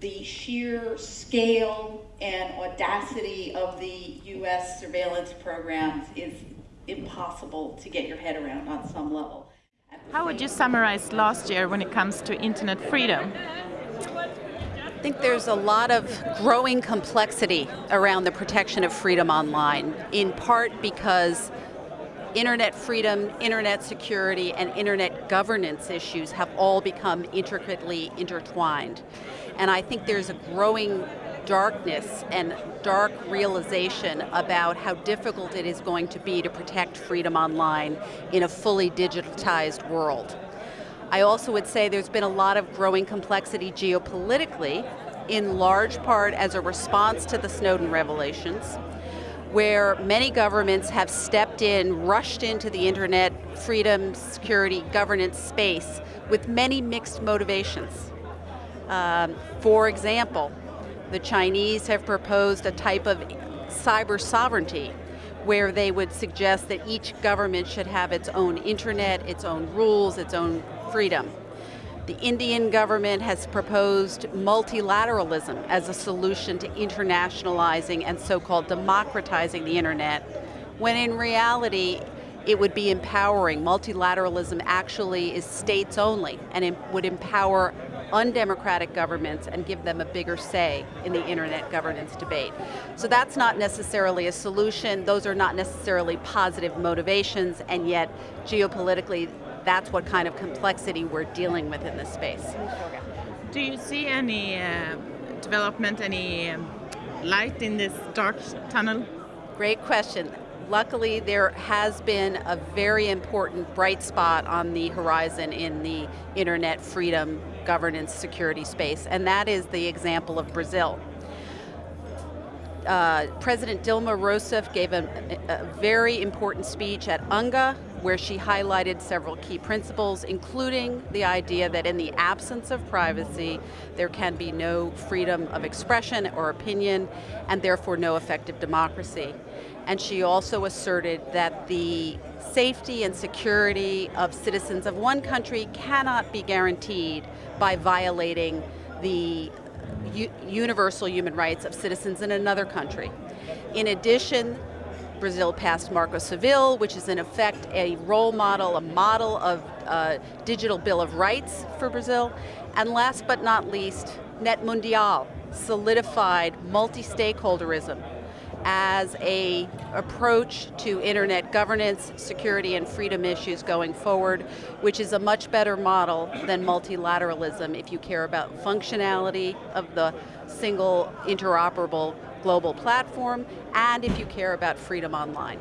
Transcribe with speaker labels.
Speaker 1: the sheer scale and audacity of the US surveillance programs is impossible to get your head around on some level.
Speaker 2: How would you summarize last year when it comes to internet freedom?
Speaker 3: I think there's a lot of growing complexity around the protection of freedom online, in part because internet freedom, internet security, and internet governance issues have all become intricately intertwined. And I think there's a growing darkness and dark realization about how difficult it is going to be to protect freedom online in a fully digitized world. I also would say there's been a lot of growing complexity geopolitically, in large part as a response to the Snowden revelations, where many governments have stepped in, rushed into the internet freedom, security, governance space with many mixed motivations. Um, for example, the Chinese have proposed a type of cyber sovereignty where they would suggest that each government should have its own internet, its own rules, its own freedom. The Indian government has proposed multilateralism as a solution to internationalizing and so-called democratizing the internet, when in reality, it would be empowering. Multilateralism actually is states only, and it would empower undemocratic governments and give them a bigger say in the internet governance debate. So that's not necessarily a solution, those are not necessarily positive motivations, and yet geopolitically, that's what kind of complexity we're dealing with in this space.
Speaker 2: Do you see any uh, development, any um, light in this dark tunnel?
Speaker 3: Great question. Luckily, there has been a very important bright spot on the horizon in the internet freedom, governance, security space, and that is the example of Brazil. Uh, President Dilma Rousseff gave a, a, very important speech at UNGA where she highlighted several key principles, including the idea that in the absence of privacy, there can be no freedom of expression or opinion, and therefore no effective democracy. And she also asserted that the safety and security of citizens of one country cannot be guaranteed by violating the universal human rights of citizens in another country. In addition, Brazil passed Marco Civil, which is in effect a role model, a model of uh, digital bill of rights for Brazil. And last but not least, Net Mundial solidified multi-stakeholderism as a approach to internet governance, security and freedom issues going forward, which is a much better model than multilateralism if you care about functionality of the single interoperable global platform, and if you care about freedom online.